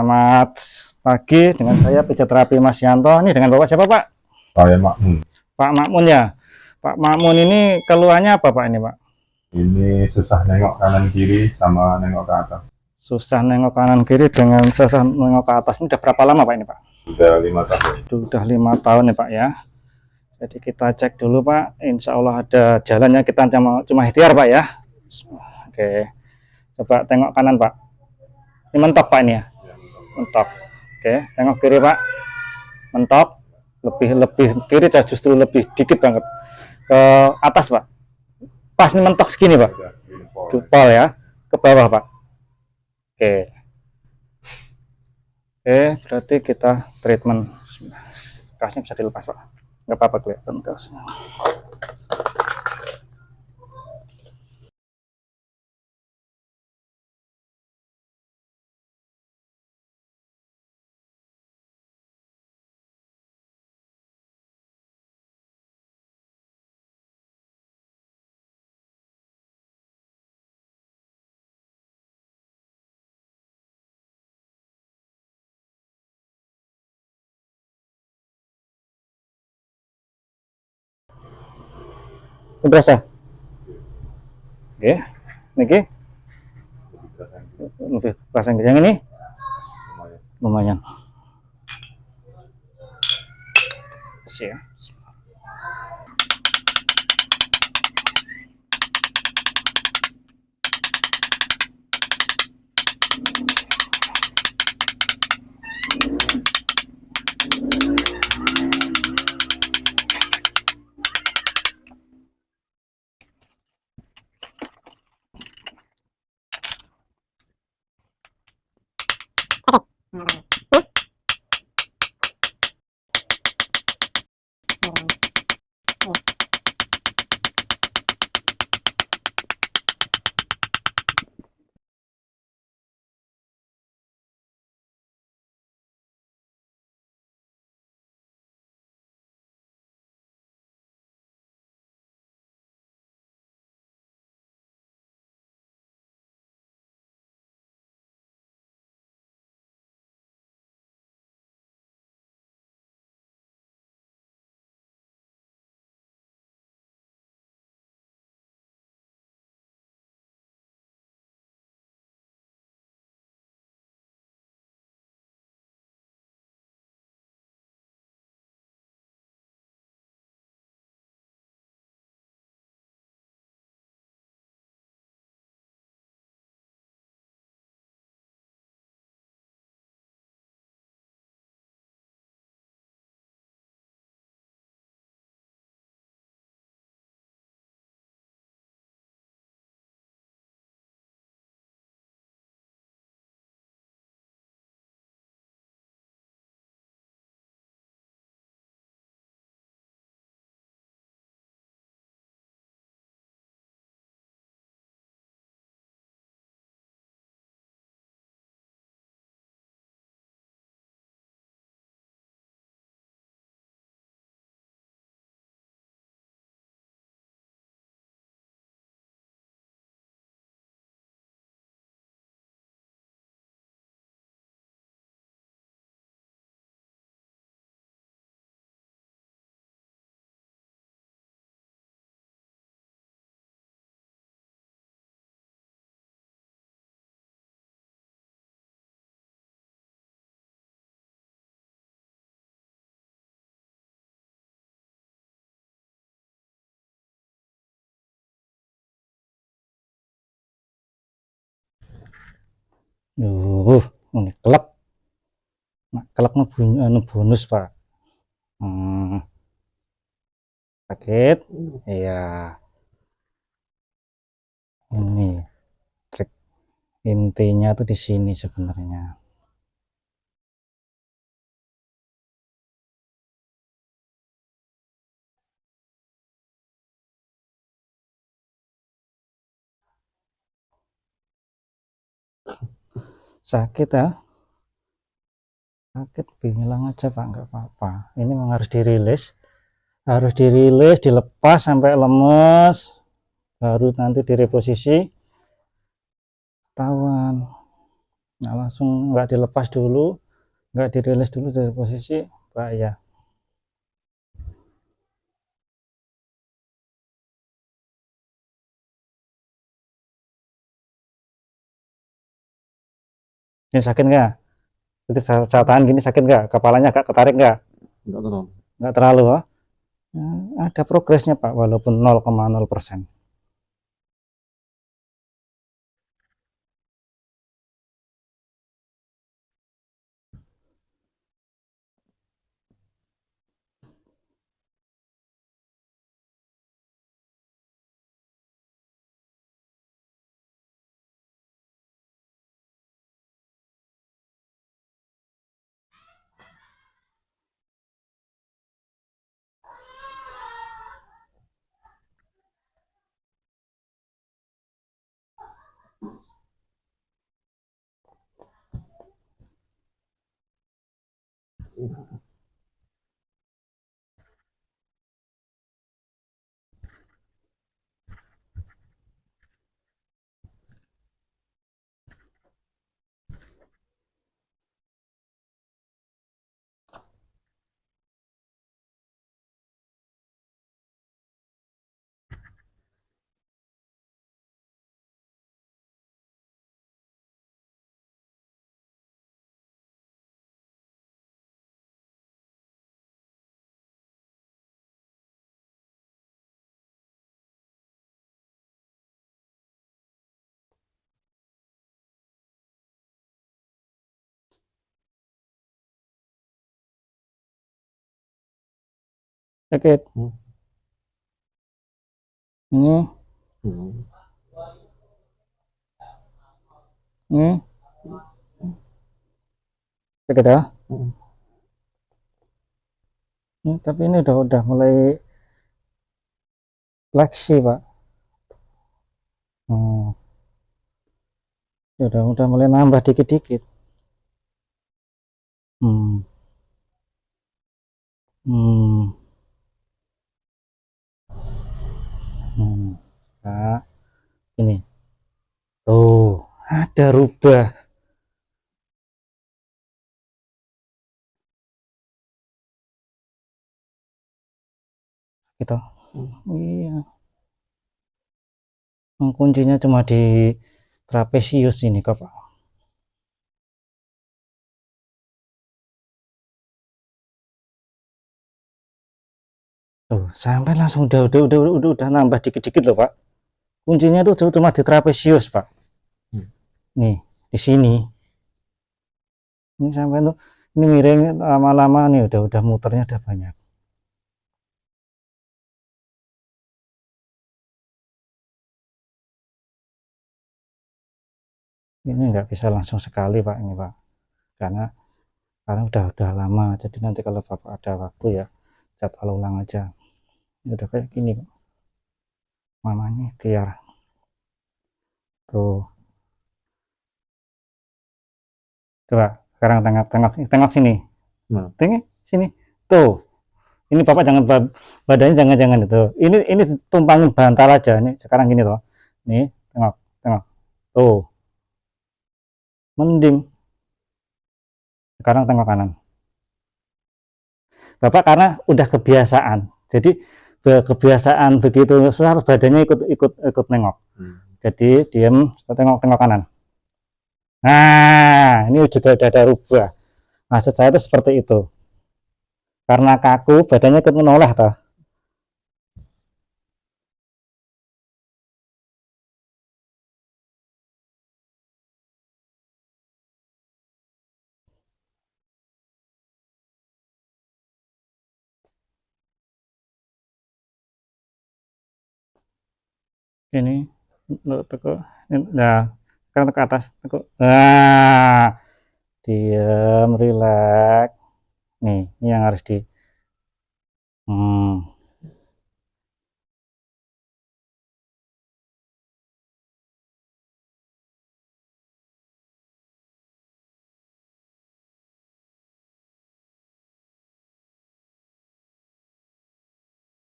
Selamat pagi dengan saya pijat terapi Mas Yanto. Ini dengan Bapak siapa Pak? Saya Makmun. Pak Makmun ya. Pak Makmun ini keluhannya apa Pak ini Pak? Ini susah nengok kanan kiri sama nengok ke atas. Susah nengok kanan kiri dengan susah nengok ke atas. Ini udah berapa lama Pak ini Pak? Sudah lima tahun. Sudah lima tahun ya Pak ya. Jadi kita cek dulu Pak. Insya Allah ada jalannya kita cuma cuma ikhtiar Pak ya. Oke. Coba tengok kanan Pak. Ini mentok Pak ini ya. Mentok. Oke. Tengok kiri Pak. Mentok. Lebih lebih kiri justru lebih dikit banget ke atas Pak. Pas mentok segini Pak. Jupol ya. Ke bawah Pak. Oke. Oke, berarti kita treatment. Kasnya bisa dilepas Pak. Nggak apa-apa kelihatan kasnya. Ini berasa? Oke. Niki lebih perasaan yang ini Lumayan. lumayan. Siap. Uh, ini kelak. Nah, bunyi anu bonus, Pak. Hmm. Sakit? Iya. Ini trik intinya tuh di sini sebenarnya. Sakit ya sakit bilang aja pak. Nggak apa-apa. Ini memang harus dirilis. Harus dirilis dilepas sampai lemes. Baru nanti direposisi. Ketahuan. Nah langsung nggak dilepas dulu. Nggak dirilis dulu dari posisi bahaya ini sakit nggak itu saya tahan gini sakit nggak kepalanya agak ketarik nggak Enggak terlalu. nggak terlalu oh. Nah, ada progresnya Pak walaupun 0,0 persen ハハハハ。Sakit Hmm. ini Hmm. ini sakit ya Hmm. Hmm, tapi ini udah udah mulai fleksi pak hmm. Ya udah udah mulai nambah dikit-dikit hmm. Hmm. Hmm. Nah, ini. Tuh ada rubah. Gitu. Iya. Hmm, kuncinya cuma di trapesius ini kok Pak. Tuh, sampai langsung udah udah udah, udah, udah nambah dikit-dikit loh Pak. Kuncinya tuh cuma di trapesius Pak. Hmm. Nih, di sini. Ini sampai tuh ini miring lama-lama nih udah udah muternya udah banyak. ini nggak bisa langsung sekali Pak ini Pak karena karena udah udah lama jadi nanti kalau Bapak ada waktu ya jadwal ulang aja ini udah kayak gini Pak mamanya tiar tuh. Coba sekarang tengok tengok tengok sini. Nah. tengok sini. Tuh. Ini Bapak jangan ba- badannya jangan jangan itu. Ini ini tumpangin bantal aja. Nih sekarang gini tuh nih tengok tengok. Tuh. Mending. Sekarang tengok kanan. Bapak karena udah kebiasaan. Jadi be- kebiasaan begitu harus badannya ikut ikut ikut nengok. Hmm. jadi diam tengok tengok kanan. Nah ini juga udah ada rubah. Maksud saya itu seperti itu. Karena kaku badannya ikut menoleh toh ini lo teko nah sekarang ke atas teko nah diam rileks nih ini yang harus di hmm.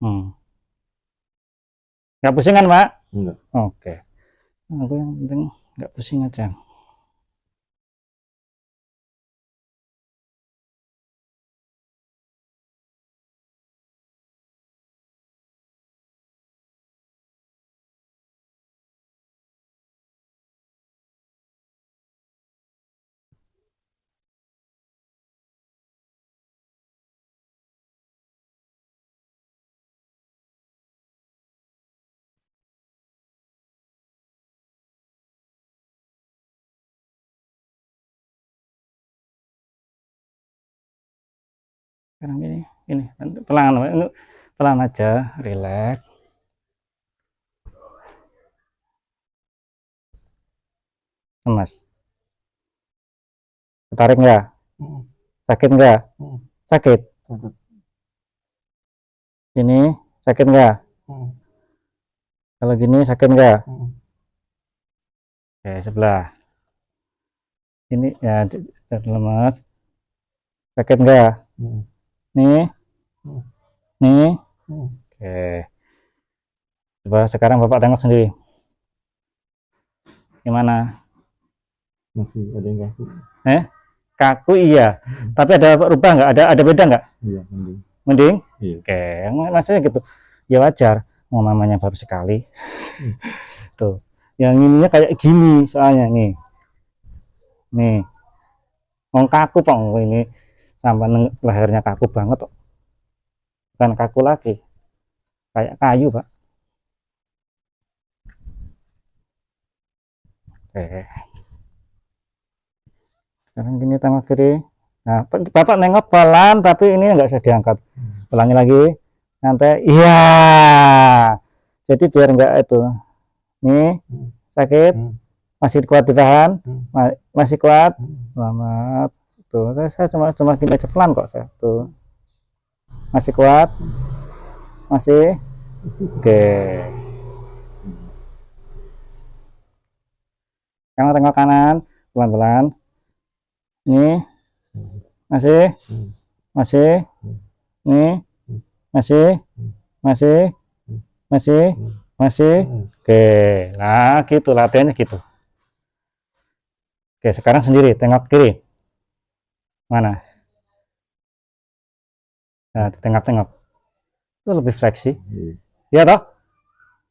Hmm. nggak pusing kan pak Enggak. oke. Aku yang penting nggak pusing aja sekarang gini ini. Pelan pelan aja. Relax. Lemas tarik nggak? Sakit nggak? Sakit? Ini sakit nggak? Kalau gini sakit nggak? Oke sebelah. Ini ya lemas sakit nggak. Nih. Nih. Oke. Coba sekarang bapak tengok sendiri. Gimana? Masih ada yang kaku. kaku iya. Tapi ada rubah nggak? Ada ada beda nggak? Iya, mending. mending? Iya. oke. Maksudnya gitu. Ya wajar. Mau mamanya baru sekali. Hmm. tuh. Yang ininya kayak gini soalnya nih. Nih. Mau kaku pak ini sampai lehernya kaku banget kok. Bukan kaku lagi. Kayak kayu pak. Oke. Sekarang gini tengok kiri nah bapak nengok pelan tapi ini nggak usah diangkat. Ulangi lagi. Nanti iya. Jadi biar enggak itu. Nih sakit. Hmm. masih kuat ditahan? Hmm. Ma- masih kuat? Hmm. selamat tuh saya, saya cuma cuma gini aja pelan kok saya. Tuh. Masih kuat? Masih? Oke. Sekarang tengok kanan pelan-pelan. Nih masih? Masih? Hmm. masih? Masih? Masih? Masih? Oke. Nah gitu latihannya gitu. Oke sekarang sendiri tengok kiri mana? Nah tengok-tengok itu lebih fleksi Iya. ya toh?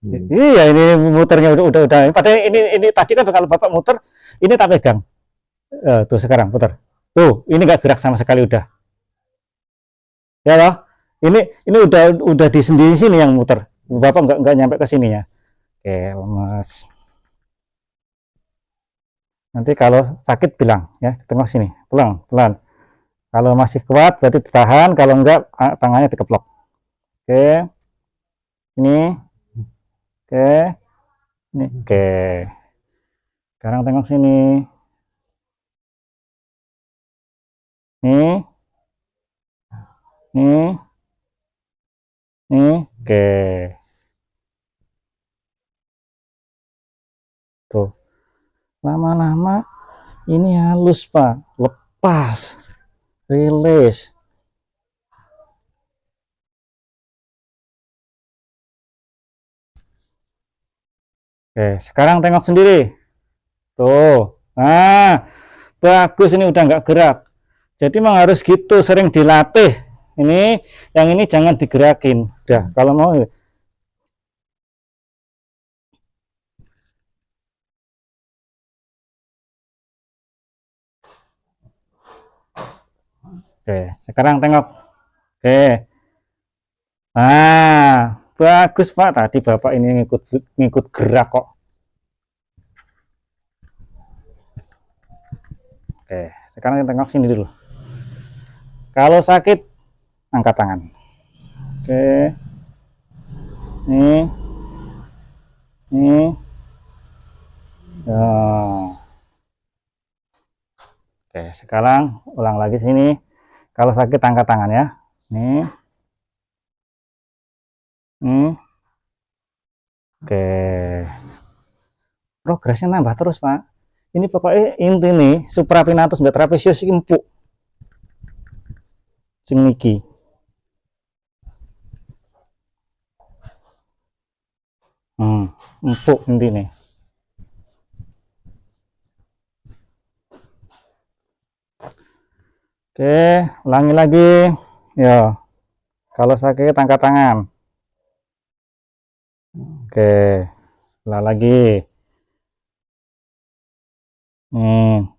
Iya. iya ini muternya udah udah udah. Padahal ini ini tadi kan kalau bapak muter ini tak pegang. Eh, tuh sekarang putar. Tuh ini nggak gerak sama sekali udah. Ya toh? Ini ini udah udah di sendiri sini yang muter. Bapak nggak nggak nyampe ke sininya oke lemas nanti kalau sakit bilang ya tengok sini. Pelan pelan kalau masih kuat berarti ditahan. Kalau enggak ah, tangannya dikeplok. Oke. Ini. Oke. Ini. Oke. Sekarang tengok sini. Nih nih nih oke. Tuh. Lama-lama ini halus pak. Lepas rilis. Oke sekarang tengok sendiri. Tuh. Nah bagus ini udah nggak gerak. Jadi memang harus gitu sering dilatih. Ini yang ini jangan digerakin. Udah kalau mau oke sekarang tengok. Oke. Nah bagus pak. Tadi bapak ini ngikut ngikut gerak kok. Oke sekarang kita tengok sini dulu. Kalau sakit angkat tangan. Oke. Nih. Nih. Ya. oke sekarang ulang lagi sini kalau sakit angkat tangan ya. Nih. Nih. Oke. Progresnya nambah terus pak. Ini pokoknya inti nih suprapinatus mbak trapesius iki empuk. Sing hmm, empuk inti nih oke ulangi lagi ya kalau sakit angkat tangan oke sebelah lagi hmm.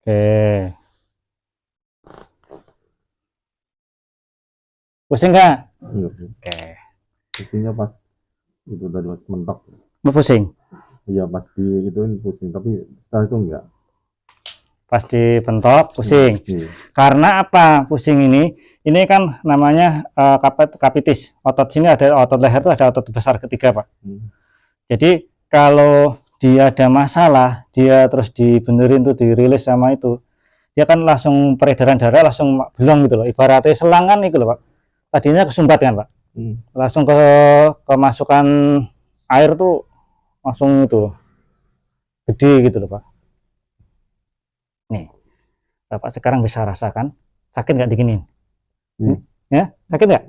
oke pusing nggak Iya. oke Pusingnya pas itu tadi pas mentok. mau pusing Iya pas di itu pusing tapi setelah itu enggak. Pas dibentok pusing. Iya. karena apa? Pusing ini ini kan namanya eh, kapit kapitis. Otot sini ada otot leher itu ada otot besar ketiga pak. Hmm. jadi kalau dia ada masalah dia terus dibenerin tuh dirilis sama itu dia kan langsung peredaran darah langsung belum gitu loh. Ibaratnya selang kan itu loh pak. Tadinya kesumbat kan pak. Hmm. langsung ke kemasukan air tuh langsung itu gede gitu loh pak nih bapak sekarang bisa rasakan sakit nggak diginin Hmm. ya sakit nggak?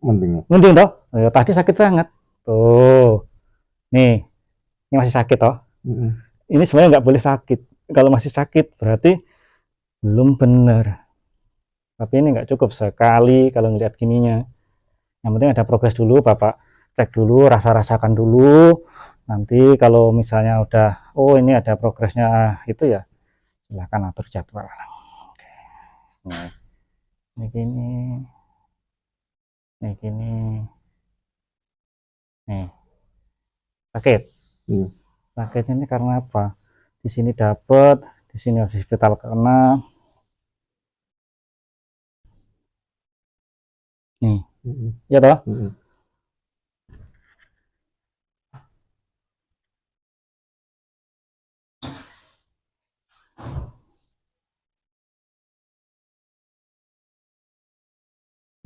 Mending. mending toh? Ya, tadi sakit banget. Tuh. Nih ini masih sakit toh? Hmm. ini sebenarnya nggak boleh sakit. Kalau masih sakit berarti belum benar. Tapi ini nggak cukup sekali kalau ngelihat gininya. Yang penting ada progres dulu bapak. Cek dulu rasa-rasakan dulu. Nanti kalau misalnya udah oh ini ada progresnya itu ya silahkan atur jadwal. Oke. Nah, ini gini. Ini gini. Nih. Sakit? Hmm. sakitnya ini karena apa? Di sini dapat di sini harus hospital kena. Nih. Hmm. ya toh? Hmm.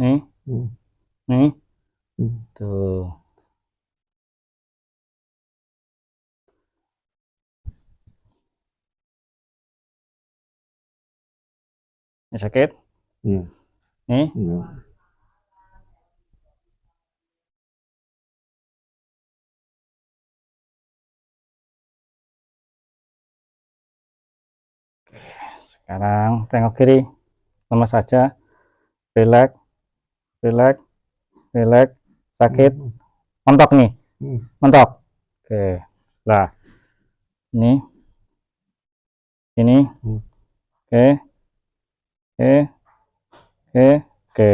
Nih Hmm. nih Hmm. tuh ini sakit Hmm. nih Hmm. sekarang tengok kiri lemas saja relax relax. Relax. Sakit. Mentok nih. Hmm. mentok. Oke. Lah. Ini. Ini. Hmm. oke oke. Oke. Oke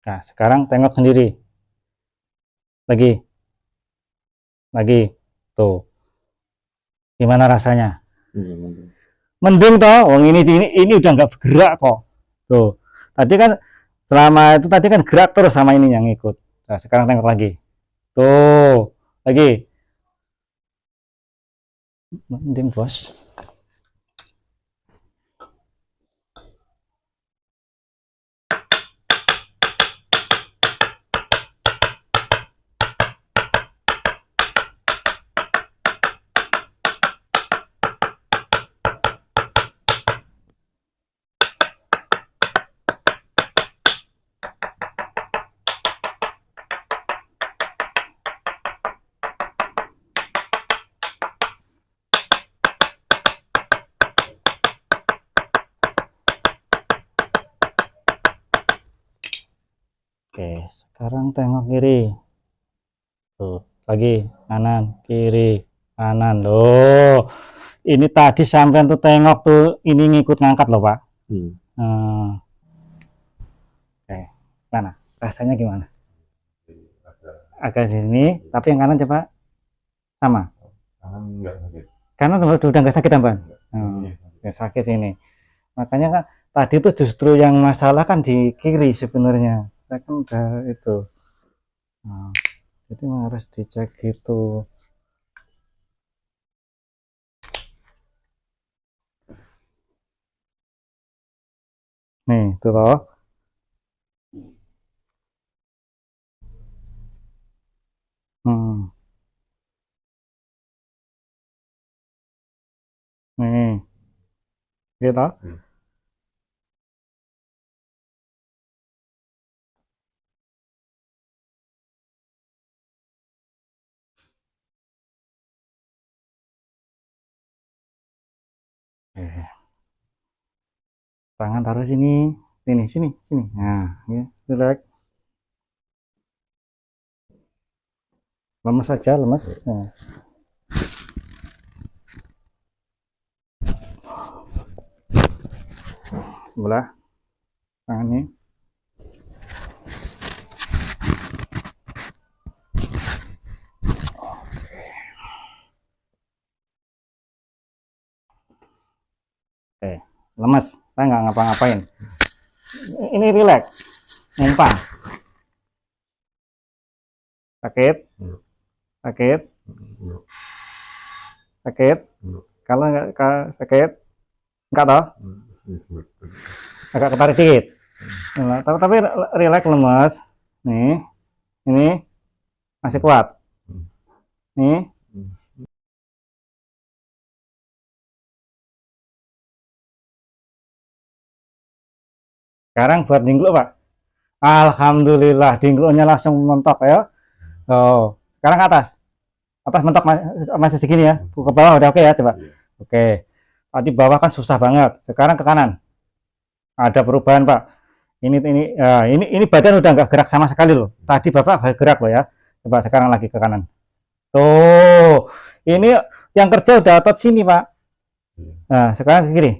Nah, sekarang tengok sendiri. Lagi. Lagi. Tuh. Gimana rasanya? Mending. Mending toh, wong ini ini, ini udah nggak bergerak kok. Tuh. Tadi kan selama itu tadi kan gerak terus sama ini yang ikut. Nah, sekarang tengok lagi. Tuh. Lagi. Mending, Bos. Sekarang tengok kiri. Tuh, lagi kanan, kiri, kanan. Loh, ini tadi sampean tuh tengok tuh ini ngikut ngangkat loh, Pak. Hmm. Hmm. Oke, mana? Rasanya gimana? Agak sini, tapi yang kanan coba sama. Tangan enggak sakit. Karena udah udah nggak sakit tambahan. Hmm. Iya. Ya, sakit sini. Makanya kan tadi tuh justru yang masalah kan di kiri sebenarnya. Saya kan udah itu. Nah, jadi harus dicek gitu. Nih, tuh loh. Hmm. Nih. Gitu. Hmm. Tangan taruh sini, sini, sini, sini. Nah, ya, relax. Lemes saja, lemes. Nah. Sebelah tangannya. Lemes. Saya nggak ngapa-ngapain. Ini rileks, numpang. Sakit? Sakit? Sakit? Kalau nggak sakit, nggak toh? Agak ketarik dikit. Nah, tapi tapi rileks lemes. Nih, ini masih kuat. Nih, Sekarang buat dingkluk, Pak. Alhamdulillah, dingkluknya langsung mentok ya. Oh, sekarang ke atas. Atas mentok ma- masih segini ya. Ke bawah udah oke ya, coba. Iya. Oke. Tadi bawah kan susah banget. Sekarang ke kanan. Ada perubahan, Pak. Ini ini ya, ini ini badan udah nggak gerak sama sekali loh. Tadi Bapak gerak loh ya. Coba sekarang lagi ke kanan. Tuh, ini yang kerja udah otot sini, Pak. Nah, sekarang ke kiri.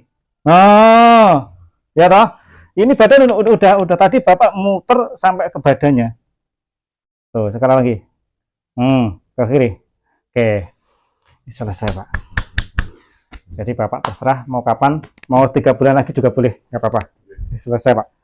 Oh, ya toh? Ini badan udah, udah, udah, tadi Bapak muter sampai ke badannya. Tuh, sekarang lagi. Hmm, ke kiri. Oke. Ini selesai, Pak. Jadi Bapak terserah mau kapan, mau tiga bulan lagi juga boleh, nggak apa-apa. Selesai, Pak.